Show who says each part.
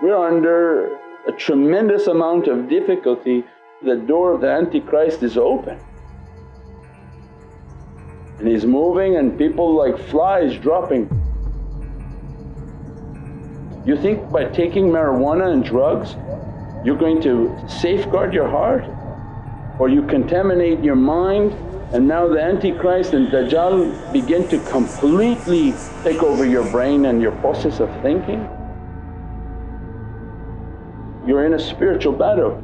Speaker 1: We're under a tremendous amount of difficulty, the door of the Antichrist is open and he's moving and people like flies dropping. You think by taking marijuana and drugs you're going to safeguard your heart or you contaminate your mind and now the Antichrist and Dajjal begin to completely take over your brain and your process of thinking. You're in a spiritual battle